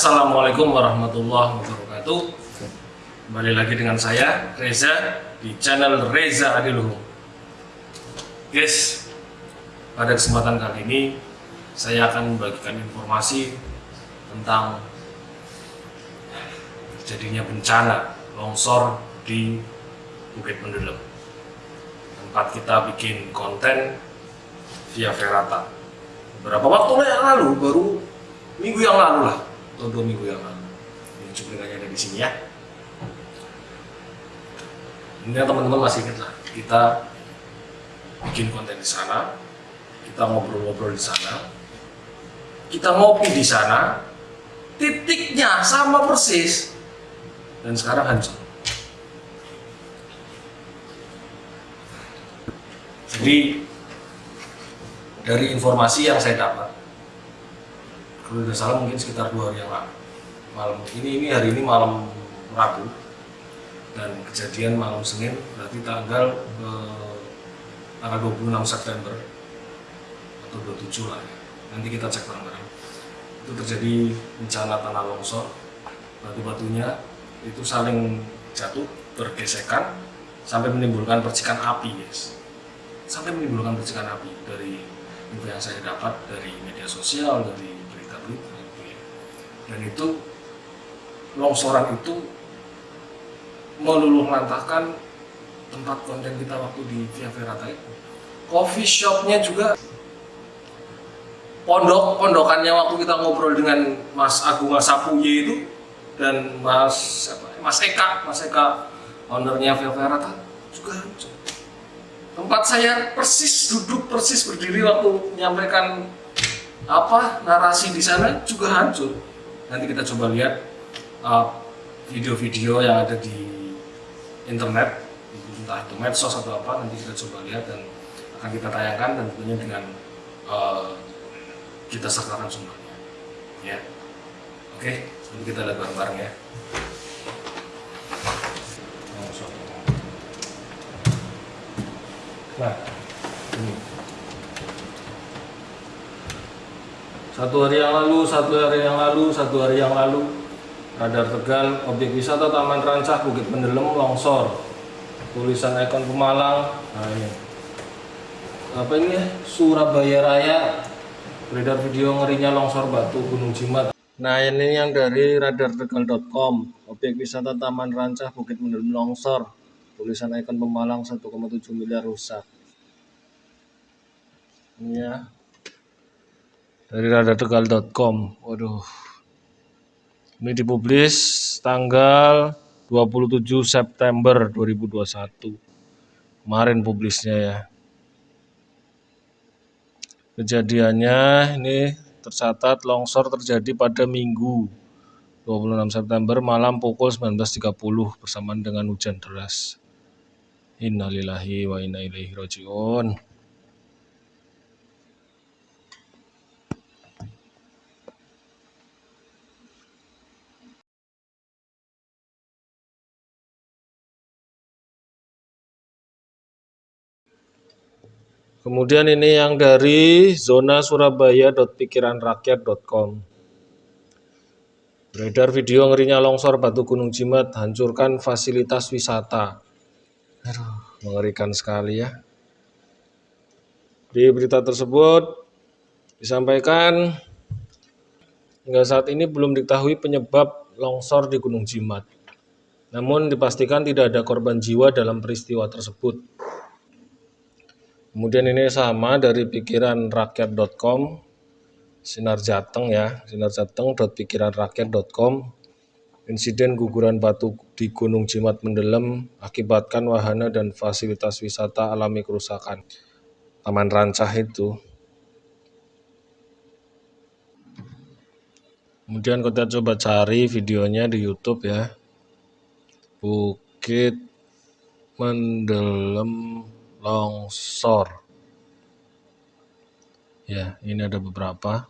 Assalamualaikum warahmatullahi wabarakatuh. Kembali lagi dengan saya Reza di channel Reza Adiluhung Guys, pada kesempatan kali ini saya akan membagikan informasi tentang terjadinya bencana longsor di Bukit Mendelem. Tempat kita bikin konten via Ferata. Beberapa waktu yang lalu baru minggu yang lalu lah atau dua minggu yang lalu. Ini cuplikannya ada di sini ya. Ini teman-teman masih ingat lah. Kita bikin konten di sana kita ngobrol-ngobrol di sana kita ngopi di sana titiknya sama persis dan sekarang hancur. Jadi dari informasi yang saya dapat kalau tidak salah mungkin sekitar dua hari yang lalu. Malam ini ini hari ini malam Rabu. Dan kejadian malam Senin berarti tanggal eh, tanggal 26 September atau 27 lah ya. nanti kita cek bareng-bareng. Itu terjadi bencana tanah longsor. Batu-batunya itu saling jatuh bergesekan sampai menimbulkan percikan api guys. Sampai menimbulkan percikan api dari info yang saya dapat dari media sosial dari dan itu longsoran itu meluluh lantahkan tempat konten kita waktu di Via Ferrata itu. Coffee shopnya juga pondok pondokannya waktu kita ngobrol dengan Mas Agung Sapuye itu dan Mas siapa, Mas Eka Mas Eka ownernya Via Ferrata juga tempat saya persis duduk persis berdiri waktu menyampaikan apa narasi di sana juga hancur. Nanti kita coba lihat uh, video-video uh, yang ada di internet entah itu medsos atau apa nanti kita coba lihat dan akan kita tayangkan dan tentunya dengan uh, kita sertakan sumbernya ya. Oke nanti kita lihat bareng-bareng ya. Nah ini Satu hari yang lalu, satu hari yang lalu, satu hari yang lalu. Radar Tegal, objek wisata Taman Rancah, Bukit Pendelem, longsor. Tulisan ikon Pemalang. Nah ini. Apa ini ya? Surabaya Raya. Beredar video ngerinya longsor batu Gunung Jimat. Nah ini yang dari radartegal.com Objek wisata Taman Rancah, Bukit Pendelem, longsor. Tulisan ikon Pemalang 1,7 miliar rusak. Ini ya dari radartegal.com waduh. Ini dipublis tanggal 27 September 2021 kemarin publisnya ya. Kejadiannya ini tercatat longsor terjadi pada minggu 26 September malam pukul 19.30 bersamaan dengan hujan deras. Innalillahi wa inna ilaihi rajiun Kemudian ini yang dari zona surabaya.pikiranrakyat.com. Beredar video ngerinya longsor batu Gunung Jimat hancurkan fasilitas wisata. Aduh, mengerikan sekali ya. Di berita tersebut disampaikan hingga saat ini belum diketahui penyebab longsor di Gunung Jimat. Namun dipastikan tidak ada korban jiwa dalam peristiwa tersebut. Kemudian ini sama dari pikiran rakyat.com Sinar Jateng ya, sinarjateng.pikiranrakyat.com Insiden guguran batu di Gunung Jimat Mendelem akibatkan wahana dan fasilitas wisata alami kerusakan. Taman Rancah itu. Kemudian kita coba cari videonya di YouTube ya. Bukit Mendelem longsor. Ya ini ada beberapa.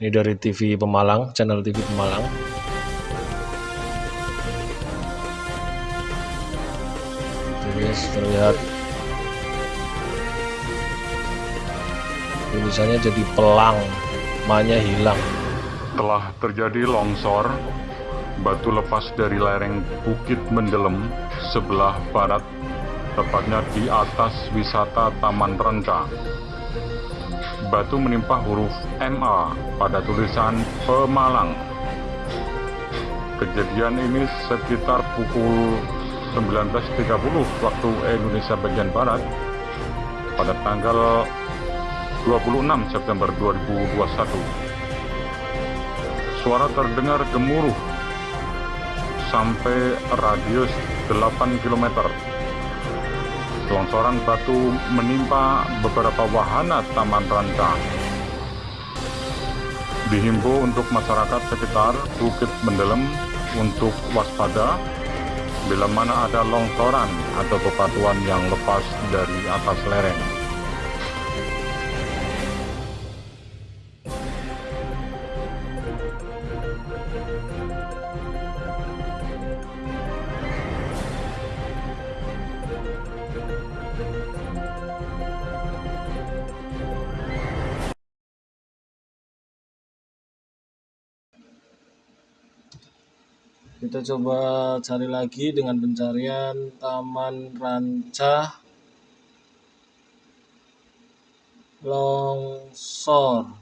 Ini dari TV Pemalang channel TV Pemalang. Guys terlihat tulisannya jadi pelang mahnya hilang. Telah terjadi longsor batu lepas dari lereng Bukit Mendelem sebelah barat, tepatnya di atas wisata Taman Renca. Batu menimpa huruf MA pada tulisan Pemalang. Kejadian ini sekitar pukul 19.30 waktu Indonesia bagian Barat pada tanggal 26 September 2021 suara terdengar gemuruh sampai radius 8 km. Longsoran batu menimpa beberapa wahana Taman Ranca. Dihimbau untuk masyarakat sekitar Bukit Mendelem untuk waspada bila mana ada longsoran atau bebatuan yang lepas dari atas lereng. Kita coba cari lagi dengan pencarian Taman Rancah longsor.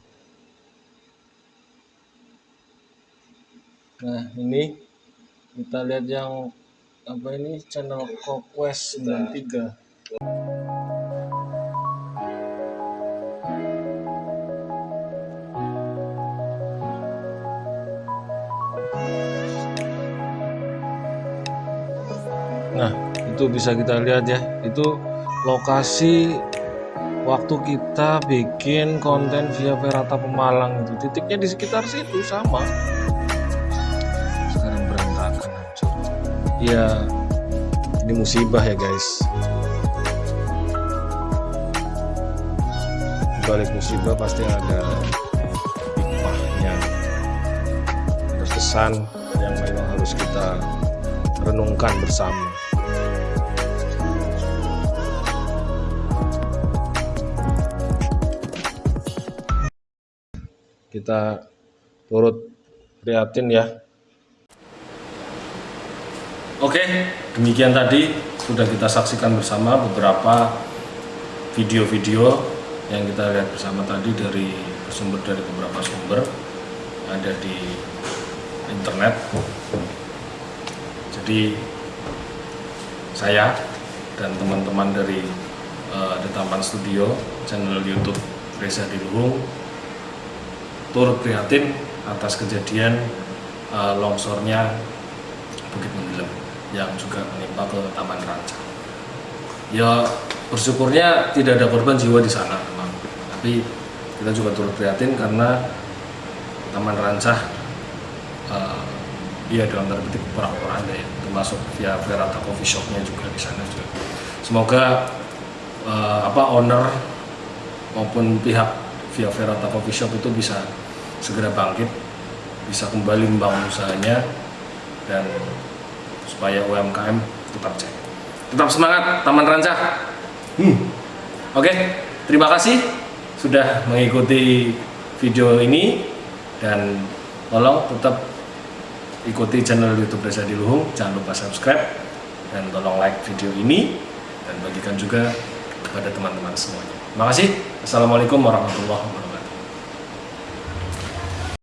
Nah ini kita lihat yang apa ini? Channel Kokwes 93 Nah, itu bisa kita lihat ya. Itu lokasi waktu kita bikin konten via Ferata Pemalang itu. Titiknya di sekitar situ sama. Sekarang berantakan hancur. Ya, ini musibah ya, guys. Balik musibah pasti ada hikmahnya. Ada pesan yang memang harus kita renungkan bersama. Kita turut prihatin ya. Oke, demikian tadi sudah kita saksikan bersama beberapa video-video yang kita lihat bersama tadi dari sumber dari beberapa sumber ada di internet. Jadi saya dan teman-teman dari uh, Studio channel YouTube Reza Diluhung turut prihatin atas kejadian uh, longsornya Bukit Mendelem yang juga menimpa ke Taman Ranca. Ya bersyukurnya tidak ada korban jiwa di sana memang. Tapi kita juga turut prihatin karena Taman Ranca uh, ya dalam tanda petik orang-orang ya termasuk via Verata Coffee Shopnya juga di sana juga. Semoga uh, apa owner maupun pihak via Verata Coffee Shop itu bisa segera bangkit, bisa kembali membangun usahanya dan supaya UMKM tetap jaya. Tetap semangat Taman Rancah. Hmm. Oke, okay. terima kasih sudah mengikuti video ini dan tolong tetap ikuti channel YouTube Reza Diluhung. Jangan lupa subscribe dan tolong like video ini dan bagikan juga kepada teman-teman semuanya. Terima kasih. Assalamualaikum warahmatullahi wabarakatuh.